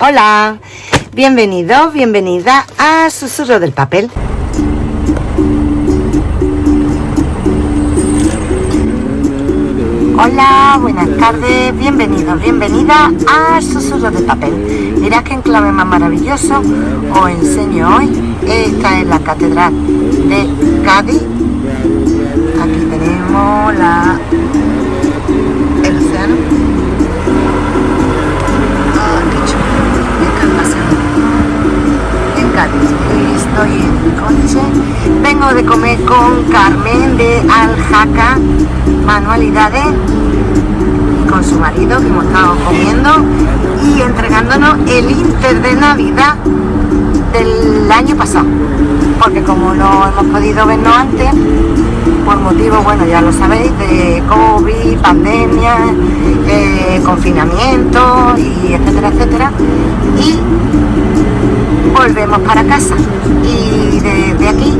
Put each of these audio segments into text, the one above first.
Hola, bienvenido, bienvenida a Susurro del Papel. Hola, buenas tardes, bienvenido, bienvenida a Susurro del Papel. Mirad qué enclave más maravilloso os enseño hoy. Esta es la Catedral de Cádiz. Aquí tenemos la, Estoy en coche. Vengo de comer con Carmen de Aljaca Manualidades con su marido que hemos estado comiendo y entregándonos el Inter de Navidad del año pasado. Porque como no hemos podido vernos antes, por motivos, bueno, ya lo sabéis, de COVID, pandemia, eh, confinamiento y etcétera, etcétera. Y volvemos para casa y desde aquí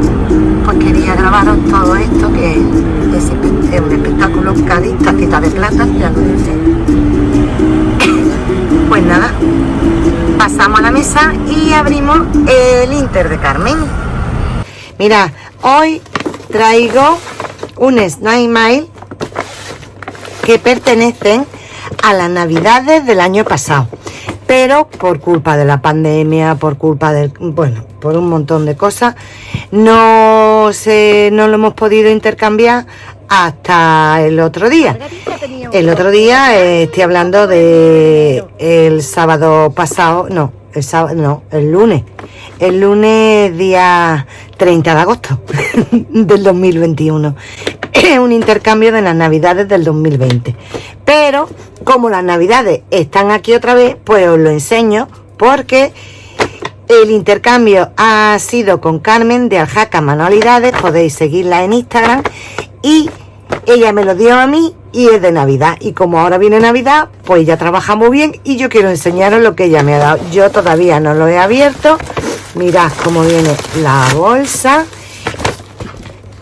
pues quería grabaros todo esto que es, un espectáculo Cádiz, tacita de plata, ya lo dice. Pues nada, pasamos a la mesa y abrimos el Inter de Carmen. Mira, hoy traigo un Snail Mail que pertenecen a las navidades del año pasado pero por culpa de la pandemia, por culpa del, bueno, por un montón de cosas, no se, no lo hemos podido intercambiar hasta el otro día. El otro día eh, estoy hablando de el sábado pasado, no, el sábado, no, el lunes. El lunes día 30 de agosto del 2021. Un intercambio de las navidades del 2020. Pero como las navidades están aquí otra vez, pues os lo enseño porque el intercambio ha sido con Carmen de Aljaca Manualidades, podéis seguirla en Instagram y ella me lo dio a mí y es de Navidad. Y como ahora viene Navidad, pues ya trabajamos bien y yo quiero enseñaros lo que ella me ha dado. Yo todavía no lo he abierto. Mirad cómo viene la bolsa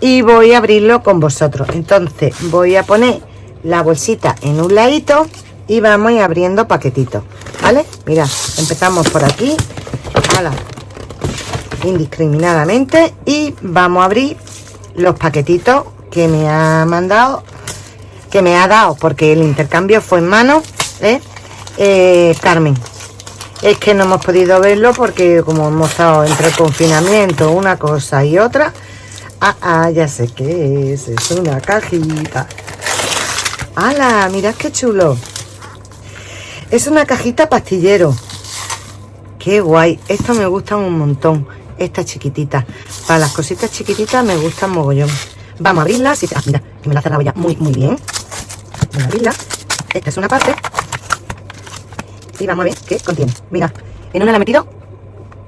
y voy a abrirlo con vosotros. Entonces voy a poner la bolsita en un ladito y vamos a ir abriendo paquetitos, ¿vale? Mira, empezamos por aquí, indiscriminadamente y vamos a abrir los paquetitos que me ha mandado, que me ha dado, porque el intercambio fue en mano, ¿eh? Eh, Carmen. Es que no hemos podido verlo porque como hemos estado entre confinamiento, una cosa y otra. Ah, ah, ya sé qué es, es una cajita. ¡Hala! Mirad qué chulo. Es una cajita pastillero. ¡Qué guay! Esto me gustan un montón. Esta chiquitita. Para las cositas chiquititas me gustan mogollón. Vamos a abrirla. Ah, mira, que me la ha cerrado ya muy, muy bien. Vamos a. Esta es una parte. Y vamos a ver qué contiene. Mira, en una la he metido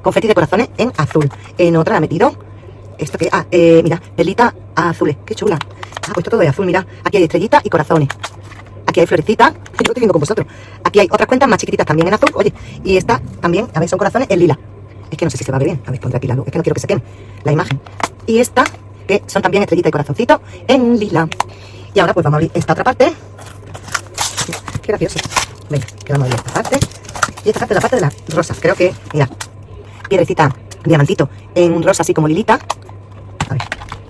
confeti de corazones en azul. En otra la he metido esto que, ah, eh, mira, perlita azules, qué chula. Ah, puesto todo de azul, mira. Aquí hay estrellitas y corazones. Aquí hay florecitas. Yo lo estoy viendo con vosotros. Aquí hay otras cuentas más chiquititas también en azul. Oye, y esta también, a ver, son corazones en lila. Es que no sé si se va a ver bien. A ver, pondré aquí la luz. Es que no quiero que se queme la imagen. Y esta, que son también estrellitas y corazoncitos en lila. Y ahora pues vamos a abrir esta otra parte. Qué gracioso. Venga, que vamos a abrir esta parte. Y esta parte es la parte de las rosas. Creo que, mira, piedrecita, diamantito en un rosa así como lilita. A ver,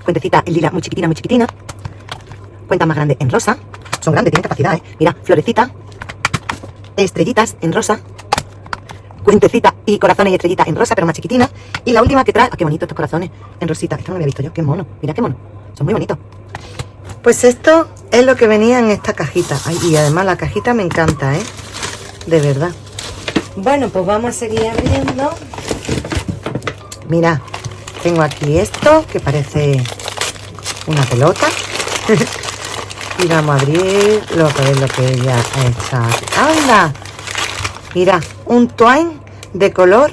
cuentecita en lila muy chiquitina, muy chiquitina. Cuenta más grande en rosa. Son grandes, tienen capacidad, ¿eh? Mira, florecita. Estrellitas en rosa. Cuentecita y corazones y estrellitas en rosa, pero más chiquitina. Y la última que trae... Ah, qué bonito estos corazones en rosita. Esto no lo había visto yo. Qué mono. Mira qué mono. Son muy bonitos. Pues esto es lo que venía en esta cajita. Ay, y además la cajita me encanta, ¿eh? De verdad. Bueno, pues vamos a seguir abriendo. Mira, tengo aquí esto que parece una pelota. y vamos a abrir lo que es lo que ella ha hecho. ¡Anda! Mira, un twine de color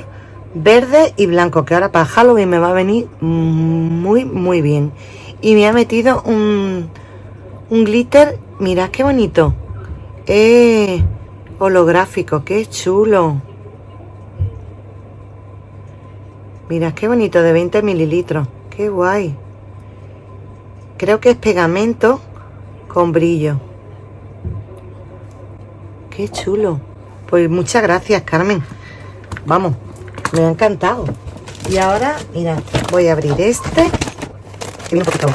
verde y blanco, que ahora para Halloween me va a venir muy, muy bien. Y me ha metido un, un glitter, mirad qué bonito. Eh, holográfico, qué chulo. Mira, qué bonito, de 20 mililitros. Qué guay. Creo que es pegamento con brillo. Qué chulo. Pues muchas gracias, Carmen. Vamos, me ha encantado. Y ahora, mira, voy a abrir este. Un poquito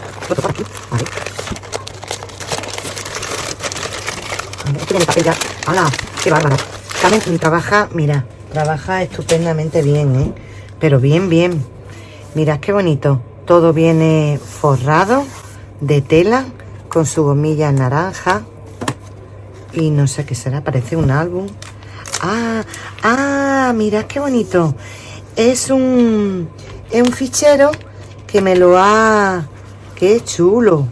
ya. ¡Hala! ¡Qué bárbara! Carmen trabaja, mira, trabaja estupendamente bien, ¿eh? Pero bien, bien. Mirad qué bonito. Todo viene forrado de tela con su gomilla naranja. Y no sé qué será, parece un álbum. Ah, ah, mirad qué bonito. Es un, es un fichero que me lo ha... Qué chulo.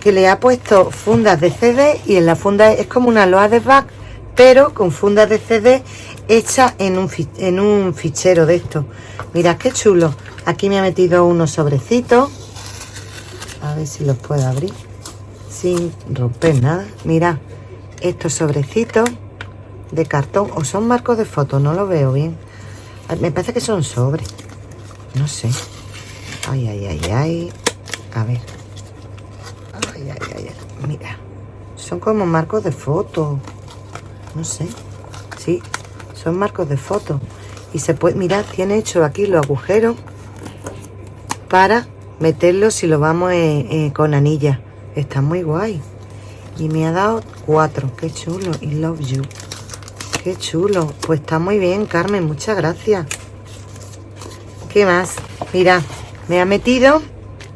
Que le ha puesto fundas de CD y en la funda es como una loa de back, pero con fundas de CD hecha en un, en un fichero de esto. Mirad qué chulo. Aquí me ha metido unos sobrecitos. A ver si los puedo abrir. Sin romper nada. Mirad, estos sobrecitos de cartón. O son marcos de foto, no lo veo bien. Me parece que son sobres. No sé. Ay, ay, ay, ay. A ver. Ay, ay, ay, ay. Mira. Son como marcos de foto. No sé. Sí, son marcos de foto. Y se puede, mirar, tiene hecho aquí los agujeros para meterlo si lo vamos eh, eh, con anilla. Está muy guay. Y me ha dado cuatro. Qué chulo. Y love you. Qué chulo. Pues está muy bien, Carmen. Muchas gracias. ¿Qué más? Mira, me ha metido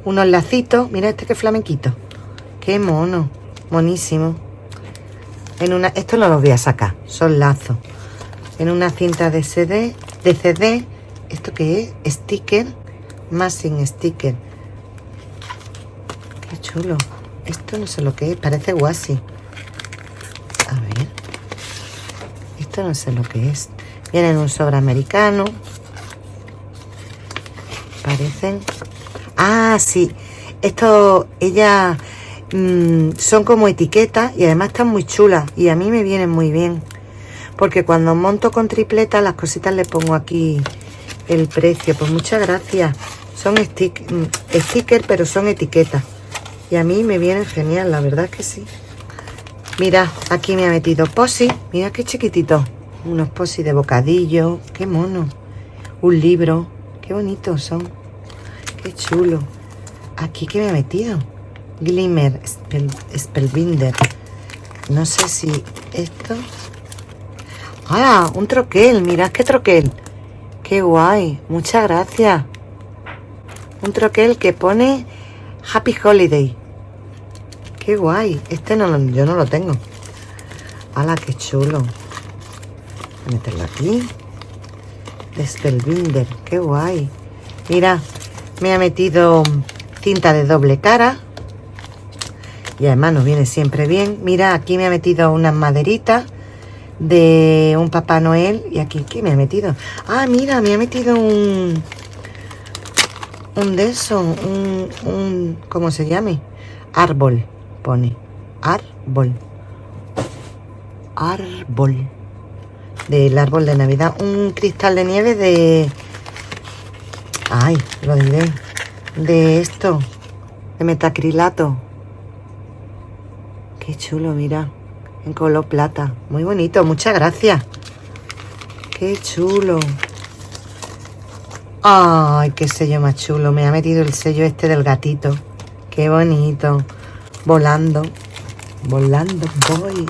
unos lacitos. Mira este que flamenquito. Qué mono. Monísimo. En una, esto no los voy a sacar. Son lazos. En una cinta de CD. De CD. ¿Esto qué es? Sticker más sin sticker. Qué chulo. Esto no sé lo que es, parece guasi. A ver. Esto no sé lo que es. Viene en un sobre americano. Parecen. Ah, sí. Esto, ella mm, son como etiquetas y además están muy chulas. Y a mí me vienen muy bien. Porque cuando monto con tripleta, las cositas le pongo aquí el precio. Pues muchas gracias. Son stick, mm, stickers, pero son etiquetas. Y a mí me vienen genial, la verdad que sí. Mira, aquí me ha metido posi. Mira qué chiquitito. Unos posi de bocadillo. Qué mono. Un libro. Qué bonitos son. Qué chulo. Aquí que me ha metido. Glimmer Spellbinder. No sé si esto... ¡Ah! Un troquel. Mirad qué troquel. Qué guay. Muchas gracias. Un troquel que pone Happy Holiday. Qué guay. Este no yo no lo tengo. ¡Hala, qué chulo! Voy a meterlo aquí. Spellbinder. Qué guay. Mira, me ha metido tinta de doble cara. Y además nos viene siempre bien. Mira, aquí me ha metido unas maderitas de un Papá Noel. Y aquí, ¿qué me ha metido? Ah, mira, me ha metido un un de eso, un, un, ¿cómo se llame? Árbol, pone. Árbol. Árbol. Del árbol de Navidad. Un cristal de nieve de... Ay, lo diré. De esto. De metacrilato. Qué chulo, mira. En color plata. Muy bonito. Muchas gracias. Qué chulo. Ay, qué sello más chulo. Me ha metido el sello este del gatito. Qué bonito. Volando. Volando voy.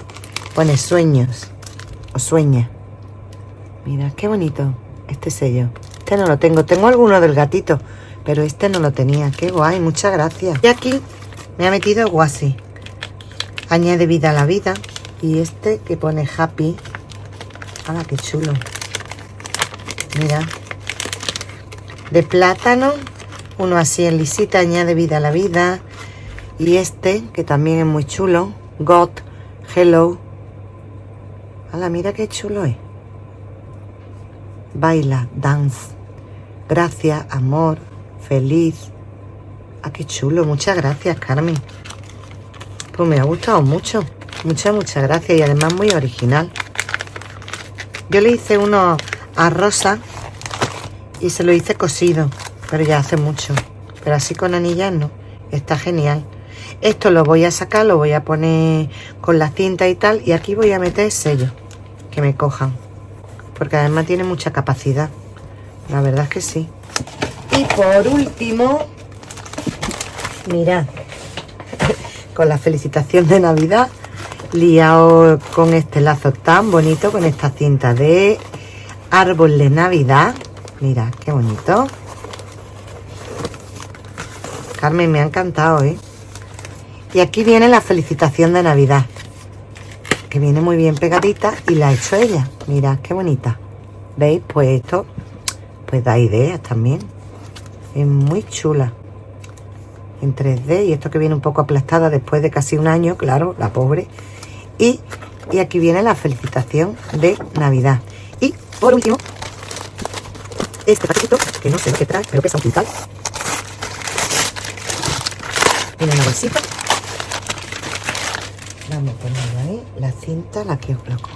Pone sueños. O sueña. Mira, qué bonito este sello. Este no lo tengo. Tengo alguno del gatito. Pero este no lo tenía. Qué guay. Muchas gracias. Y aquí me ha metido guasi. Añade vida a la vida. Y este que pone happy. ¡Hala, qué chulo! Mira, de plátano, uno así en lisita, añade vida a la vida. Y este, que también es muy chulo, God, Hello. la mira qué chulo es. Baila, dance. Gracias, amor, feliz. Ah, qué chulo. Muchas gracias, Carmen. Pues me ha gustado mucho. Muchas, muchas gracias. Y además muy original. Yo le hice uno a Rosa y se lo hice cosido, pero ya hace mucho. Pero así con anillas no, está genial. Esto lo voy a sacar, lo voy a poner con la cinta y tal, y aquí voy a meter sello, que me cojan. porque además tiene mucha capacidad. La verdad es que sí. Y por último, mirad, con la felicitación de Navidad, liado con este lazo tan bonito, con esta cinta de árbol de Navidad. Mirad, qué bonito. Carmen, me ha encantado, ¿eh? Y aquí viene la felicitación de Navidad. Que viene muy bien pegadita y la ha hecho ella. Mirad, qué bonita. ¿Veis? Pues esto, pues da ideas también. Es muy chula. En 3D y esto que viene un poco aplastada después de casi un año, claro, la pobre. Y, y aquí viene la felicitación de Navidad. Y por último, este paquetito, que no sé lo que trae, pero pesa un quintal. Tiene una bolsita. Vamos a poner ahí la cinta, la que os coloco.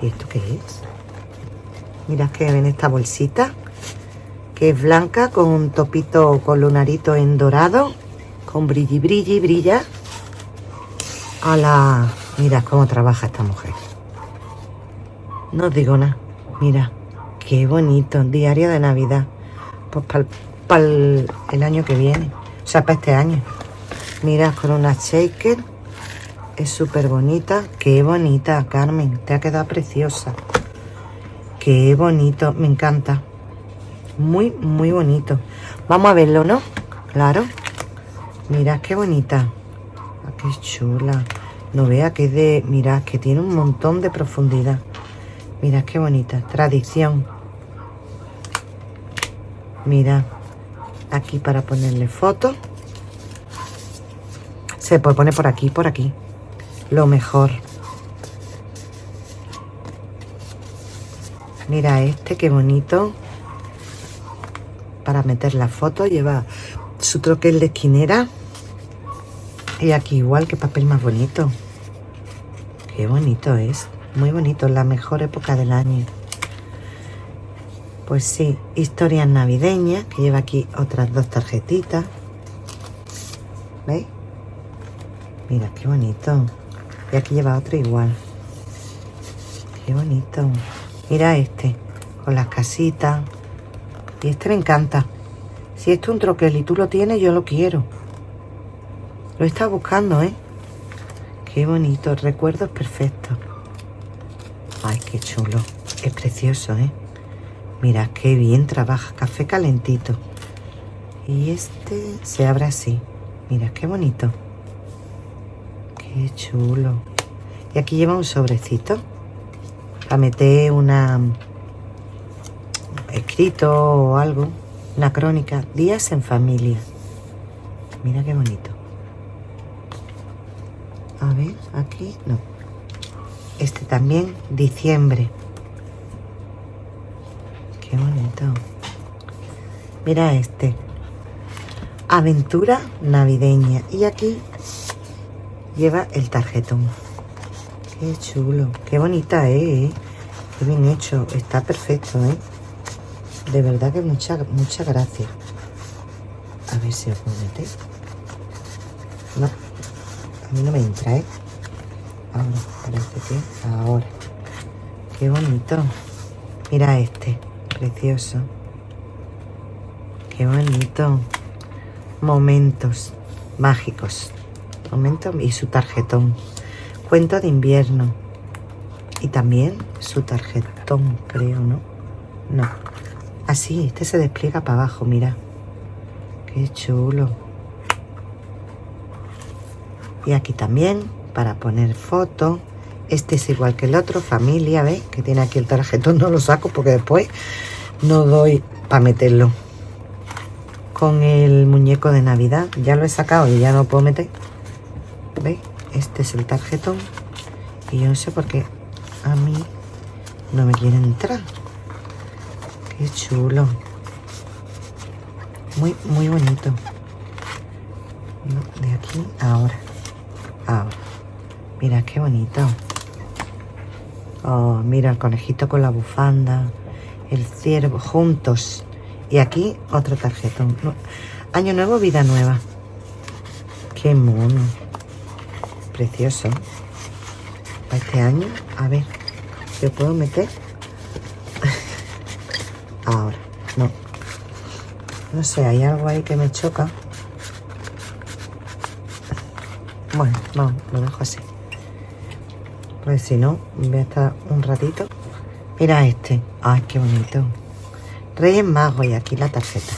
¿Y esto qué es? Mirad que ven esta bolsita, que es blanca con un topito con lunarito en dorado, con brilli, brilli, brilla. A la... Mirad cómo trabaja esta mujer. No os digo nada. Mira, qué bonito. Diario de Navidad. Pues para el, año que viene. O sea, para este año. Mira, con una shaker. Es súper bonita. Qué bonita, Carmen. Te ha quedado preciosa. Qué bonito. Me encanta. Muy, muy bonito. Vamos a verlo, ¿no? Claro. Mira qué bonita. Ah, qué chula. No vea que es de... Mira, que tiene un montón de profundidad. Mira qué bonita. Tradición. Mira. Aquí para ponerle foto. Se puede por aquí, por aquí. Lo mejor. Mira este, qué bonito. Para meter la foto lleva su troquel de esquinera. Y aquí igual, que papel más bonito. Qué bonito es. Muy bonito, la mejor época del año. Pues sí, historias navideñas, que lleva aquí otras dos tarjetitas. ¿Veis? Mira, qué bonito. Y aquí lleva otro igual. Qué bonito. Mira este, con las casitas. Y este me encanta. Si esto es un troquel y tú lo tienes, yo lo quiero. Lo he estado buscando, ¿eh? Qué bonito, recuerdos perfectos. Ay, qué chulo. Es precioso, ¿eh? Mira, qué bien trabaja. Café calentito. Y este se abre así. Mira, qué bonito. Qué chulo. Y aquí lleva un sobrecito. Para meter una... Escrito o algo. Una crónica. Días en familia. Mira qué bonito. A ver, aquí no. Este también, diciembre. Qué bonito. Mira este. Aventura navideña. Y aquí lleva el tarjetón. Qué chulo. Qué bonita ¿eh? Qué bien hecho. Está perfecto, ¿eh? De verdad que muchas muchas gracias. A ver si os puedo meter. Mí no me entra, ¿eh? Ahora, parece que ahora. Qué bonito. Mira este, precioso. Qué bonito. Momentos mágicos. Momentos y su tarjetón. Cuento de invierno. Y también su tarjetón, creo, ¿no? No. Así, este se despliega para abajo, mira. Qué chulo. Y aquí también para poner foto. Este es igual que el otro, familia, ¿ves? Que tiene aquí el tarjetón, no lo saco porque después no doy para meterlo. Con el muñeco de Navidad, ya lo he sacado y ya no puedo meter. ¿Veis? Este es el tarjetón. Y yo no sé por qué a mí no me quiere entrar. Qué chulo. Muy, muy bonito. De aquí ahora. Ahora. Mira qué bonito. Oh, mira el conejito con la bufanda, el ciervo, juntos. Y aquí otro tarjetón. Año nuevo, vida nueva. Qué mono. Precioso. Para este año, a ver, ¿se puedo meter? ahora. No. No sé, hay algo ahí que me choca. Bueno, vamos, lo dejo así. Pues si no, voy a estar un ratito. Mira este. Ay, qué bonito. Reyes Magos y aquí la tarjeta.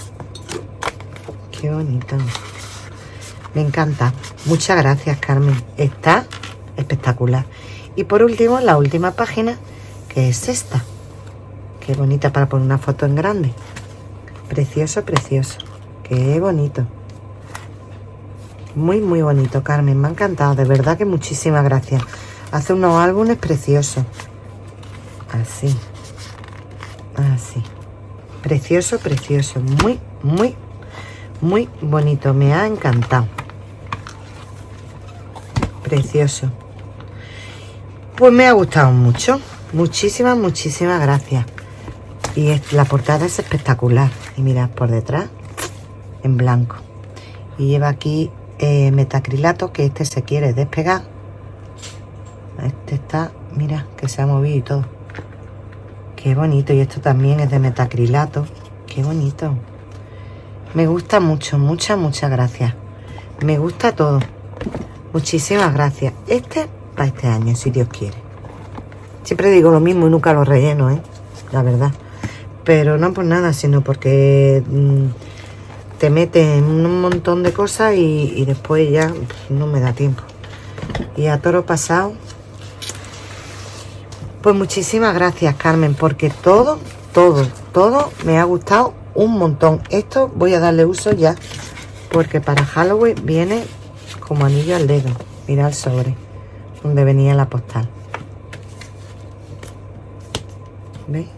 Qué bonito. Me encanta. Muchas gracias, Carmen. Está espectacular. Y por último, la última página, que es esta. Qué bonita para poner una foto en grande. Precioso, precioso. Qué bonito. Muy, muy bonito, Carmen. Me ha encantado. De verdad que muchísimas gracias. Hace unos álbumes preciosos. Así. Así. Precioso, precioso. Muy, muy, muy bonito. Me ha encantado. Precioso. Pues me ha gustado mucho. Muchísimas, muchísimas gracias. Y la portada es espectacular. Y mirad por detrás, en blanco. Y lleva aquí eh, metacrilato, que este se quiere despegar. Este está, mira, que se ha movido y todo. Qué bonito. Y esto también es de metacrilato. Qué bonito. Me gusta mucho, muchas, muchas gracias. Me gusta todo. Muchísimas gracias. Este para este año, si Dios quiere. Siempre digo lo mismo y nunca lo relleno, ¿eh? La verdad. Pero no por nada, sino porque... Mm, te mete en un montón de cosas y, después ya no me da tiempo. Y a toro pasado, pues muchísimas gracias Carmen, porque todo, todo, todo me ha gustado un montón. Esto voy a darle uso ya, porque para Halloween viene como anillo al dedo. Mira el sobre, donde venía la postal. ¿Veis?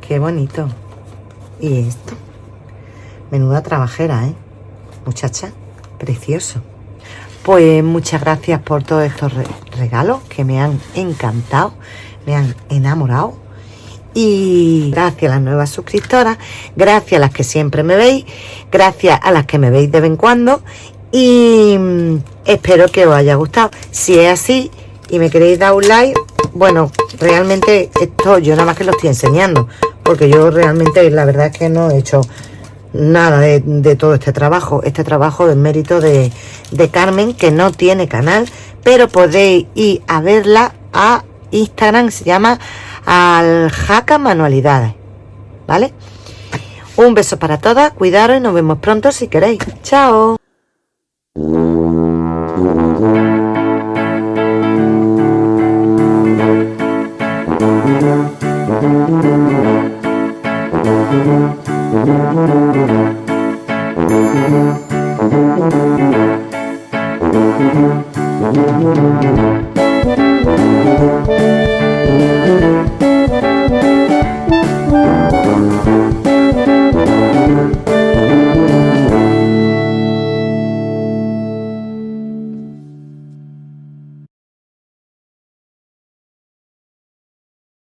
Qué bonito. ¿Y esto? Menuda trabajera, ¿eh? Muchacha, precioso. Pues muchas gracias por todos estos regalos que me han encantado, me han enamorado. Y gracias a las nuevas suscriptoras, gracias a las que siempre me veis, gracias a las que me veis de vez en cuando. Y mm, espero que os haya gustado. Si es así y me queréis dar un like, bueno, realmente esto yo nada más que lo estoy enseñando. Porque yo realmente la verdad es que no he hecho nada de, todo este trabajo. Este trabajo es mérito de, de Carmen, que no tiene canal, pero podéis ir a verla a Instagram, se llama Aljaca Manualidades. ¿Vale? Un beso para todas, cuidaros y nos vemos pronto si queréis. ¡Chao!